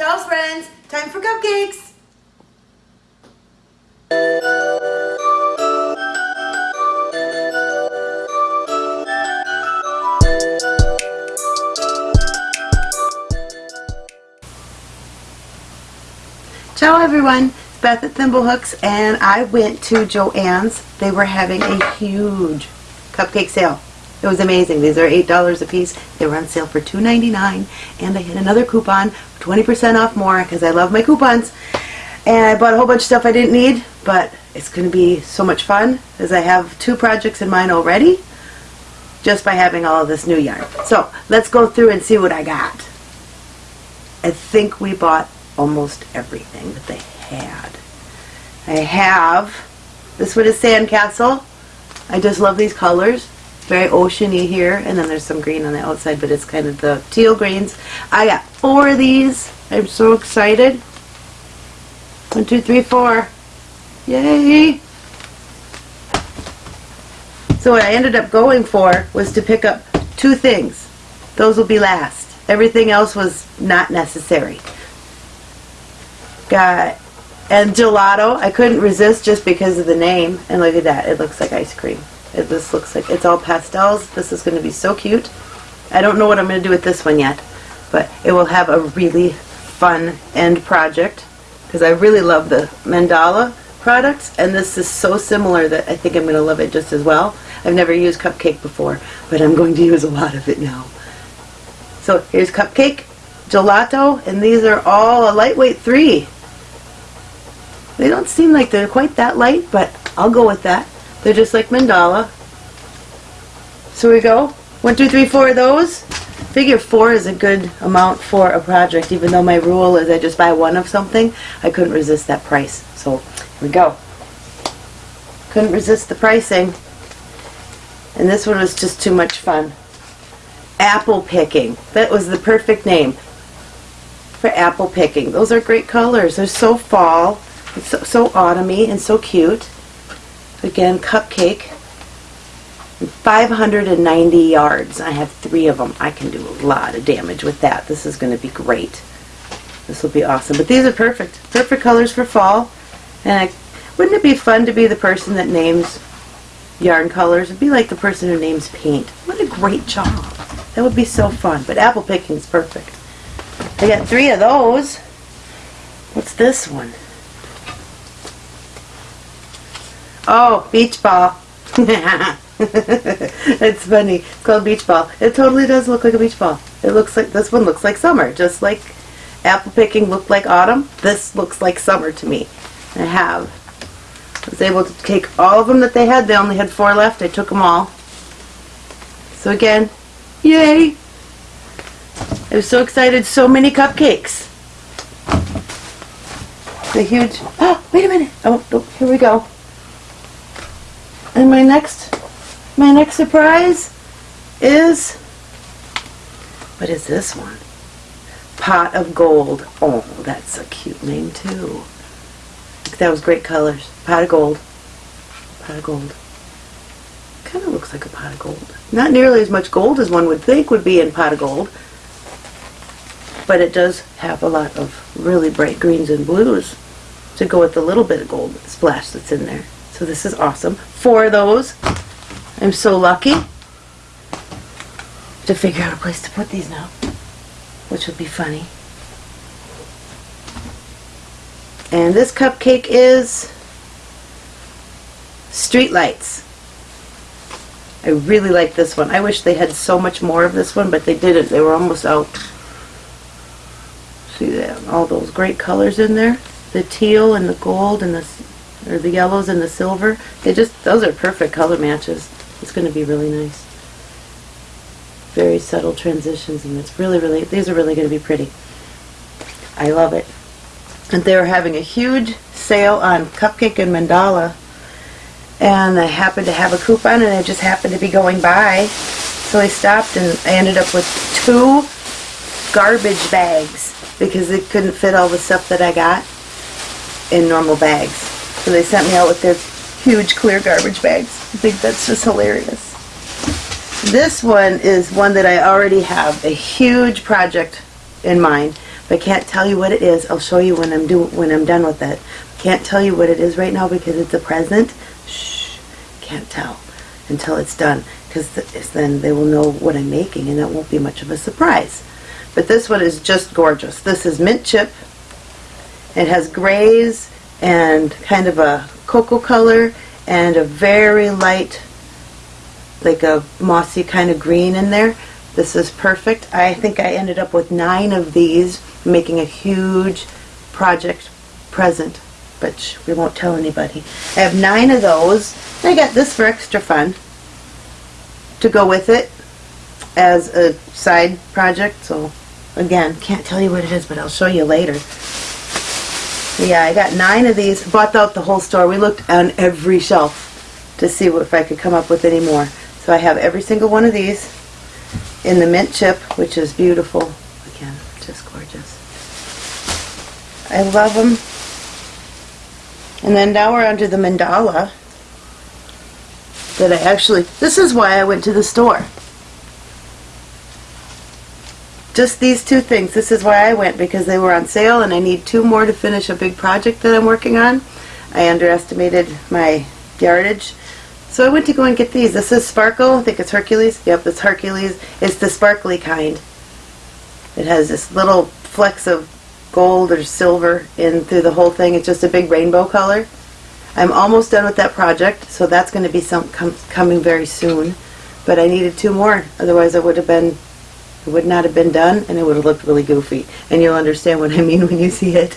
Ciao friends, time for cupcakes! Ciao everyone, it's Beth at Thimblehooks and I went to Joann's. They were having a huge cupcake sale. It was amazing. These are $8 a piece. They were on sale for $2.99 and I had another coupon 20% off more because I love my coupons. And I bought a whole bunch of stuff I didn't need, but it's going to be so much fun as I have two projects in mind already just by having all of this new yarn. So let's go through and see what I got. I think we bought almost everything that they had. I have, this one is Sandcastle. I just love these colors. Very oceany here, and then there's some green on the outside, but it's kind of the teal greens. I got four of these. I'm so excited. One, two, three, four. Yay! So what I ended up going for was to pick up two things. Those will be last. Everything else was not necessary. Got and gelato. I couldn't resist just because of the name. And look at that. It looks like ice cream. It, this looks like it's all pastels. This is going to be so cute. I don't know what I'm going to do with this one yet, but it will have a really fun end project because I really love the mandala products and this is so similar that I think I'm going to love it just as well. I've never used cupcake before, but I'm going to use a lot of it now. So here's cupcake, gelato, and these are all a lightweight three. They don't seem like they're quite that light, but I'll go with that. They're just like mandala. So we go. One, two, three, four of those. Figure four is a good amount for a project, even though my rule is I just buy one of something. I couldn't resist that price. So here we go. Couldn't resist the pricing. And this one was just too much fun. Apple picking. That was the perfect name for apple picking. Those are great colors. They're so fall. So, so autumny and so cute. Again, cupcake. 590 yards. I have three of them. I can do a lot of damage with that. This is going to be great. This will be awesome. But these are perfect. Perfect colors for fall. And I, wouldn't it be fun to be the person that names yarn colors? It'd be like the person who names paint. What a great job. That would be so fun. But apple picking is perfect. I got three of those. What's this one? Oh, beach ball. it's funny. It's called beach ball. It totally does look like a beach ball. It looks like, this one looks like summer. Just like apple picking looked like autumn, this looks like summer to me. I have. I was able to take all of them that they had. They only had four left. I took them all. So again, yay! I was so excited. So many cupcakes. The huge, oh, wait a minute. Oh, oh here we go. And my next, my next surprise is, what is this one? Pot of Gold. Oh, that's a cute name too. That was great colors. Pot of Gold. Pot of Gold. Kind of looks like a pot of gold. Not nearly as much gold as one would think would be in pot of gold. But it does have a lot of really bright greens and blues to go with the little bit of gold splash that's in there. So this is awesome. Four of those. I'm so lucky to figure out a place to put these now, which will be funny. And this cupcake is Street Lights. I really like this one. I wish they had so much more of this one, but they didn't. They were almost out. See that? All those great colors in there. The teal and the gold and the or the yellows and the silver. They just, those are perfect color matches. It's going to be really nice. Very subtle transitions and it's really, really, these are really going to be pretty. I love it. And they were having a huge sale on Cupcake and Mandala and I happened to have a coupon and I just happened to be going by. So I stopped and I ended up with two garbage bags because they couldn't fit all the stuff that I got in normal bags. So they sent me out with their huge clear garbage bags. I think that's just hilarious. This one is one that I already have a huge project in mind, If I can't tell you what it is, I'll show you when I'm do when I'm done with it. Can't tell you what it is right now because it's a present. Shh, can't tell until it's done because th then they will know what I'm making and that won't be much of a surprise. But this one is just gorgeous. This is mint chip. It has grays and kind of a cocoa color and a very light like a mossy kind of green in there. This is perfect. I think I ended up with nine of these, making a huge project present, but we won't tell anybody. I have nine of those. I got this for extra fun to go with it as a side project. So again, can't tell you what it is, but I'll show you later. Yeah, I got nine of these. Bought out the whole store. We looked on every shelf to see if I could come up with any more. So I have every single one of these in the mint chip, which is beautiful. Again, just gorgeous. I love them. And then now we're onto the mandala that I actually, this is why I went to the store. Just these two things. This is why I went because they were on sale and I need two more to finish a big project that I'm working on. I underestimated my yardage. So I went to go and get these. This is Sparkle. I think it's Hercules. Yep, it's Hercules. It's the sparkly kind. It has this little flecks of gold or silver in through the whole thing. It's just a big rainbow color. I'm almost done with that project, so that's going to be some com coming very soon. But I needed two more, otherwise I would have been, it would not have been done, and it would have looked really goofy. And you'll understand what I mean when you see it.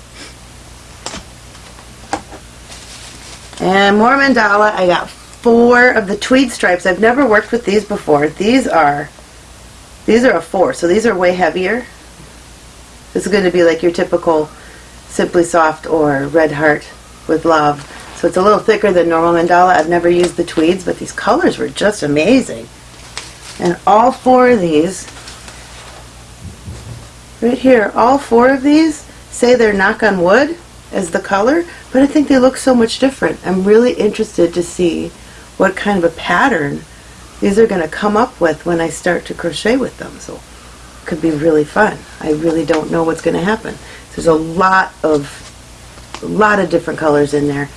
And more mandala. I got four of the tweed stripes. I've never worked with these before. These are, these are a four, so these are way heavier. This is going to be like your typical Simply Soft or Red Heart with Love. So it's a little thicker than normal mandala. I've never used the tweeds, but these colors were just amazing. And all four of these, right here, all four of these say they're knock on wood as the color, but I think they look so much different. I'm really interested to see what kind of a pattern these are going to come up with when I start to crochet with them. So it could be really fun. I really don't know what's going to happen. There's a lot of a lot of different colors in there.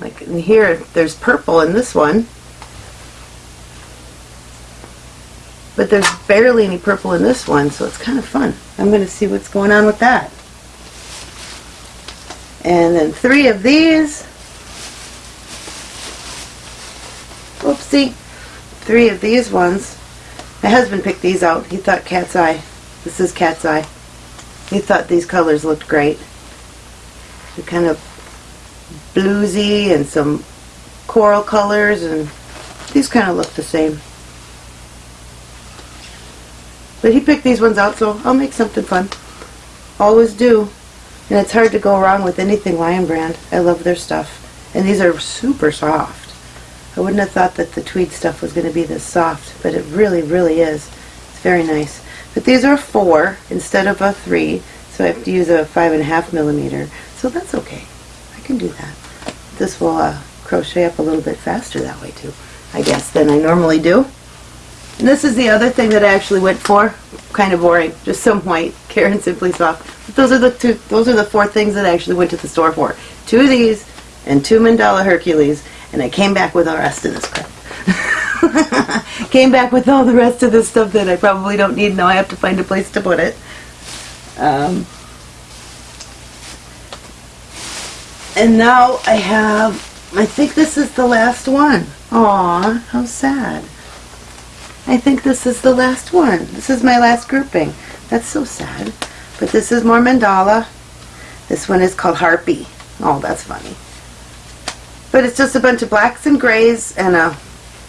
Like in here, there's purple in this one. But there's barely any purple in this one, so it's kind of fun. I'm going to see what's going on with that. And then three of these. Oopsie. Three of these ones. My husband picked these out. He thought cat's eye. This is cat's eye. He thought these colors looked great. They're kind of bluesy and some coral colors and these kind of look the same. But he picked these ones out so I'll make something fun. Always do. And it's hard to go wrong with anything Lion Brand. I love their stuff. And these are super soft. I wouldn't have thought that the tweed stuff was going to be this soft, but it really, really is. It's very nice. But these are four instead of a three, so I have to use a five and a half millimeter. So that's okay. I can do that this will uh, crochet up a little bit faster that way too, I guess, than I normally do. And this is the other thing that I actually went for. Kind of boring, just some white, Caron Simply Soft. But those are the two. Those are the four things that I actually went to the store for. Two of these and two Mandala Hercules, and I came back with the rest of this crap. came back with all the rest of this stuff that I probably don't need. Now I have to find a place to put it. Um, And now I have, I think this is the last one. Aw, how sad. I think this is the last one. This is my last grouping. That's so sad. But this is more mandala. This one is called Harpy. Oh, that's funny. But it's just a bunch of blacks and grays and a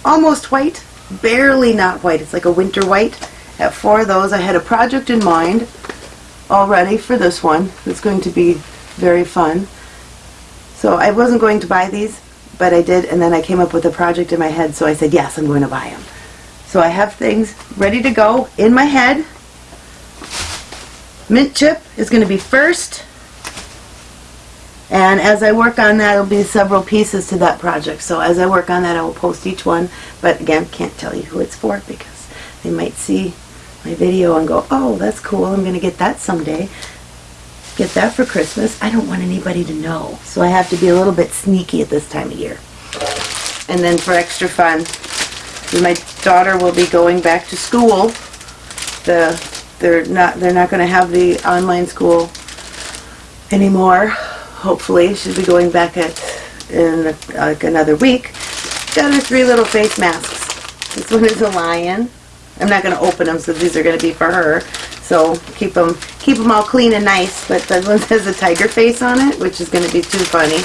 almost white, barely not white. It's like a winter white. At four of those, I had a project in mind already for this one. It's going to be very fun. So I wasn't going to buy these, but I did, and then I came up with a project in my head, so I said, yes, I'm going to buy them. So I have things ready to go in my head. Mint chip is going to be first. And as I work on that, there'll be several pieces to that project. So as I work on that, I will post each one. But again, can't tell you who it's for because they might see my video and go, oh, that's cool, I'm gonna get that someday. Get that for Christmas. I don't want anybody to know. So I have to be a little bit sneaky at this time of year. And then for extra fun, my daughter will be going back to school. The they're not they're not going to have the online school anymore. Hopefully, she'll be going back at in like another week. Got her three little face masks. This one is a lion. I'm not going to open them, so these are going to be for her. So keep them keep them all clean and nice. But that one has a tiger face on it, which is going to be too funny.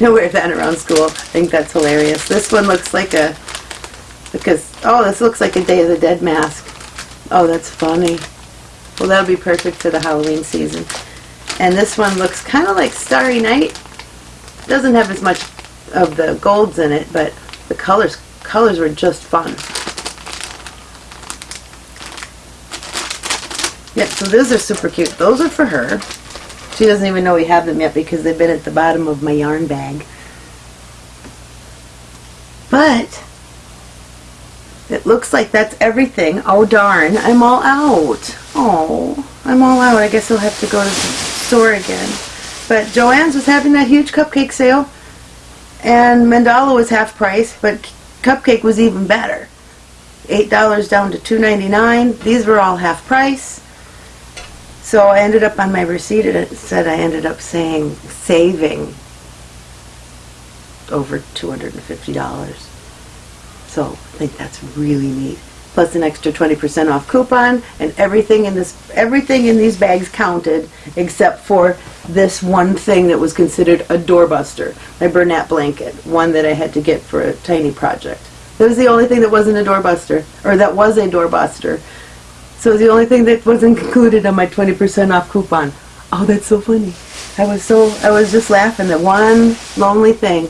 I wear that around school. I think that's hilarious. This one looks like a because oh, this looks like a Day of the Dead mask. Oh, that's funny. Well, that'll be perfect for the Halloween season. And this one looks kind of like Starry Night. Doesn't have as much of the golds in it, but the colors colors were just fun. Yep, so those are super cute. Those are for her. She doesn't even know we have them yet because they've been at the bottom of my yarn bag. But it looks like that's everything. Oh darn, I'm all out. Oh, I'm all out. I guess I'll have to go to the store again. But Joann's was having that huge cupcake sale and Mandala was half price, but cupcake was even better. $8 down to $2.99. These were all half price. So I ended up on my receipt, it said I ended up saying saving over $250. So I think that's really neat. Plus an extra 20% off coupon and everything in this everything in these bags counted except for this one thing that was considered a doorbuster. My Bernat blanket, one that I had to get for a tiny project. That was the only thing that wasn't a doorbuster, or that was a doorbuster. So the only thing that wasn't included on my 20% off coupon. Oh, that's so funny. I was so, I was just laughing that one lonely thing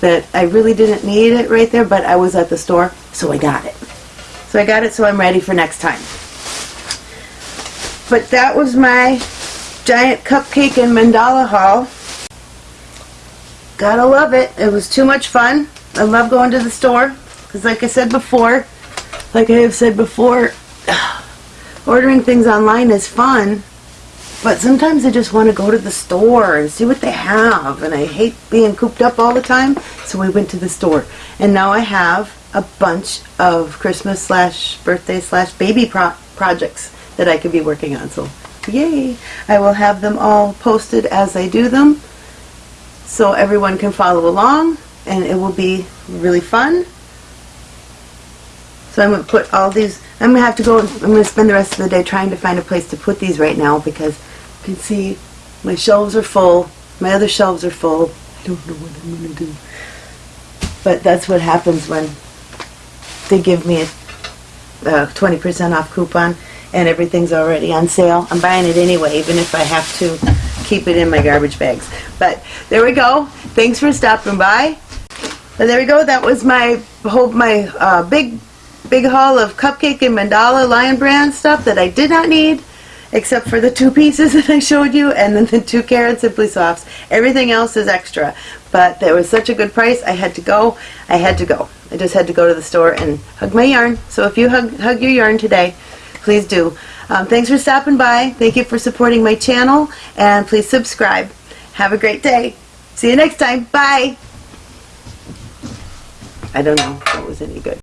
that I really didn't need it right there, but I was at the store, so I got it. So I got it so I'm ready for next time. But that was my giant cupcake and mandala haul. Gotta love it. It was too much fun. I love going to the store because like I said before, like I have said before, ordering things online is fun, but sometimes I just want to go to the store and see what they have, and I hate being cooped up all the time, so we went to the store. And now I have a bunch of Christmas slash birthday slash baby pro projects that I could be working on, so yay! I will have them all posted as I do them, so everyone can follow along, and it will be really fun. So I'm going to put all these, I'm going to have to go, I'm going to spend the rest of the day trying to find a place to put these right now because you can see my shelves are full, my other shelves are full. I don't know what I'm going to do. But that's what happens when they give me a 20% off coupon and everything's already on sale. I'm buying it anyway, even if I have to keep it in my garbage bags. But there we go. Thanks for stopping by. And there we go. That was my whole my uh, big big haul of cupcake and mandala lion brand stuff that I did not need except for the two pieces that I showed you and then the two Caron Simply Softs. Everything else is extra. But there was such a good price, I had to go. I had to go. I just had to go to the store and hug my yarn. So if you hug, hug your yarn today, please do. Um, thanks for stopping by. Thank you for supporting my channel. And please subscribe. Have a great day. See you next time. Bye. I don't know if that was any good.